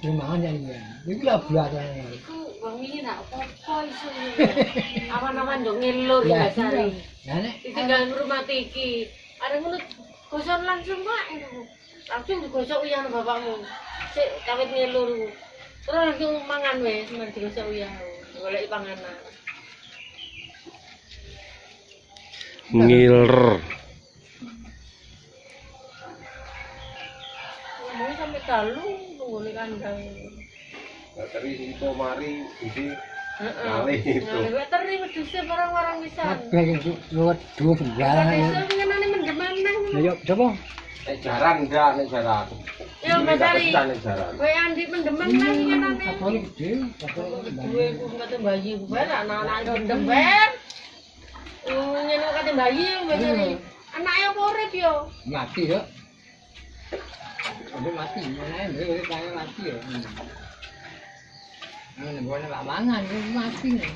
Rumahan ya ini. Iku lah. Iku wong iki nak apa iso. Awan-awan yo ngelur Ya, ya Sari. Ya nek Ditinggal rumah iki. Ada ngono gosok langsung Pak. Langsung digosok uyah nang bapakmu. Sik kawit ngelur. Terus langsung mangan wis, men digosok uyah. Golek panganan. Ngiler. Ngomong sampai dalu ngene kan gawe. Teri iku mari iki Heeh. Ngene teri wedhus warang-warang wisan. Wedhus jalan. Wedhus ngene mendem nang. Ya yo coba. Nek jaran ndak nek jaran. Yo mesari. Kowe andi mendem nang ngene nang. Gedhe. Duwe ku kate bayi ku bae anak-anak ndem wer. Ngene kate bayi mesari. Anake opo urip yo? Mati yo. Udah mati, mana yang udah kayak mati ya. Nah, boleh nggak mangan, ini mati nih.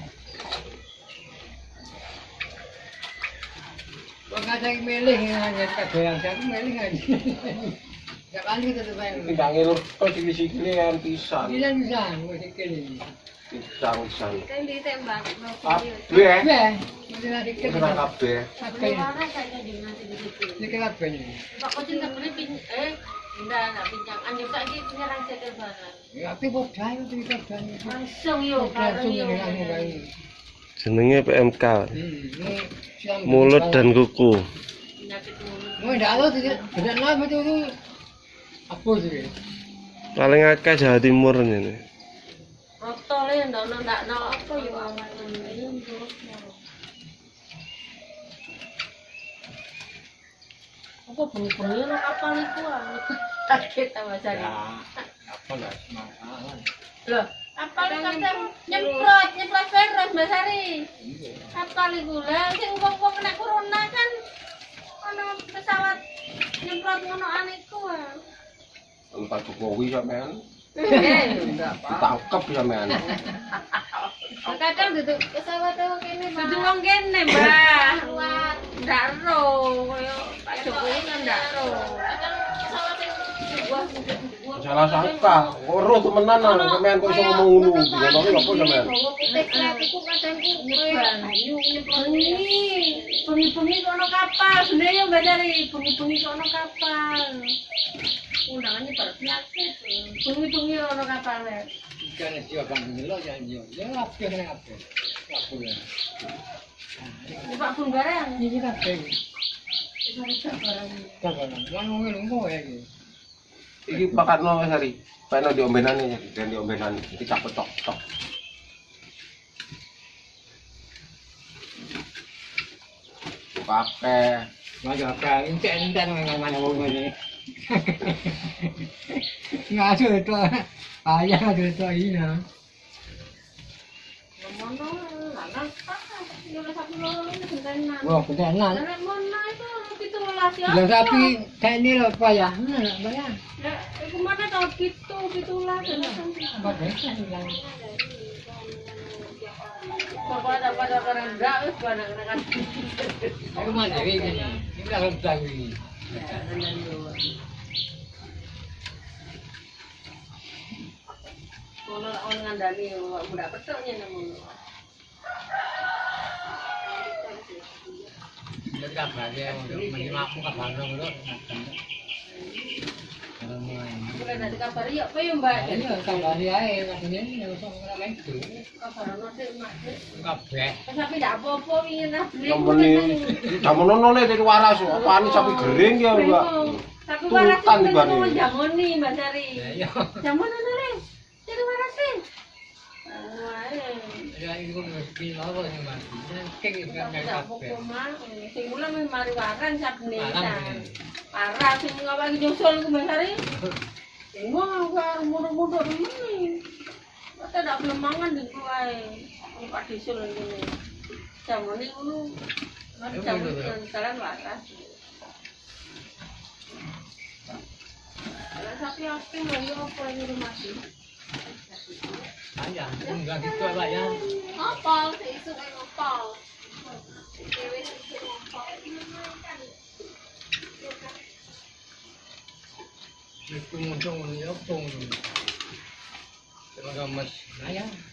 Kok nggak ada yang milih hanya kadoyan, saya milih aja. Gak kali kita tuh. Tidak ngiler kok di sini kan pisan. Bisa bisa, musik ini. Pisan pisan. Kan ditembak. Kabeh. Ya, kabeh. Kabeh. Mana saya di nanti di situ. Ini kabeh nih. Pak kok cinta beli pin eh enggak enggak pincang. Anjir saiki penyerang cekel banget. Ya, tapi kok jaya tuh kabeh. Langsung yo Langsung bareng yo. ini langsung kayak ini. Jenenge PMK. Mulut dan kuku. Penyakit mulut. Mau ndak tahu tidak tidak lama itu itu apa sih? Paling akeh Jawa Timur ini. Rotole ndak ndak ndak ndak apa yo Apa bengi-bengi lo kapal iku ah. Kaget sama Ya, saya. apa lah. Loh, kapal kadang nyemprot, nyemprot virus Mbak Sari. Kapal iku lah sing wong-wong kena corona kan ana pesawat nyemprot ngono aniku ah. Entah Jokowi sampean Eh, ditangkep sampean. kadang duduk pesawat wong kene duduk wong kene mbah ndak ro koyo Pak Jokowi kan ndak ro kadang pesawat Salah sangka, ora temenan nang sampean kok iso ngomong ngono. Ngono apa sampean? Bengi-bengi kono kapal, sebenarnya mbak dari bengi-bengi kono kapal. Undangannya penyakit. Bengi-bengi kono kapal ya. Ikan siapa bang milo ya yo. Ya apa kena apa? Apa ya? Pak pun barang. Ini apa? Itu rusak barang. Mana mau nunggu ya gitu. Iki pakatno Mas Ari. Pakno di ombenan ya, di ombenan. Iki cak cok. Kabeh. Maju apa? Intek nang mana mau ini. Ngasuh itu. Ayah ngasuh itu ini. Tak. Yo satu loro ini gentenan. Wah, beneran. Nek mono itu pitulas ya. Bilang sapi kayak ini loh pak ya. Mana bayar? Ya, iku mana tau. Apa desa bilang? Pokoknya pada kerendah, wis pada. Aku mana ini? Ini kalau tahu ini. Kono on ngandani budak petoknya namun. Kabar yo pe yo Mbak. Yo kabari ae kabeh. Kabar ono sik Mbak. Kabeh. Tapi ndak apa-apa wingi nang. Jamono ne dari waras, apane sapi gering ya Mbak. Tak kuwi Ya mesti lawa ini itu kan. Sing mula mari waran Parah sing nyusul mbak Sari. Wah, mundur-mundur. Kita belum mangan di kuai. Ini Pak Disul ini. Jamu ini dulu. Jamu ini jalan waras. Kalau sapi api mau yuk apa ini rumah sih? Ayah, enggak gitu lah ya. Apa? Itu kan apa? Itu mau jangan ya, pung. Terima kasih. Ayah.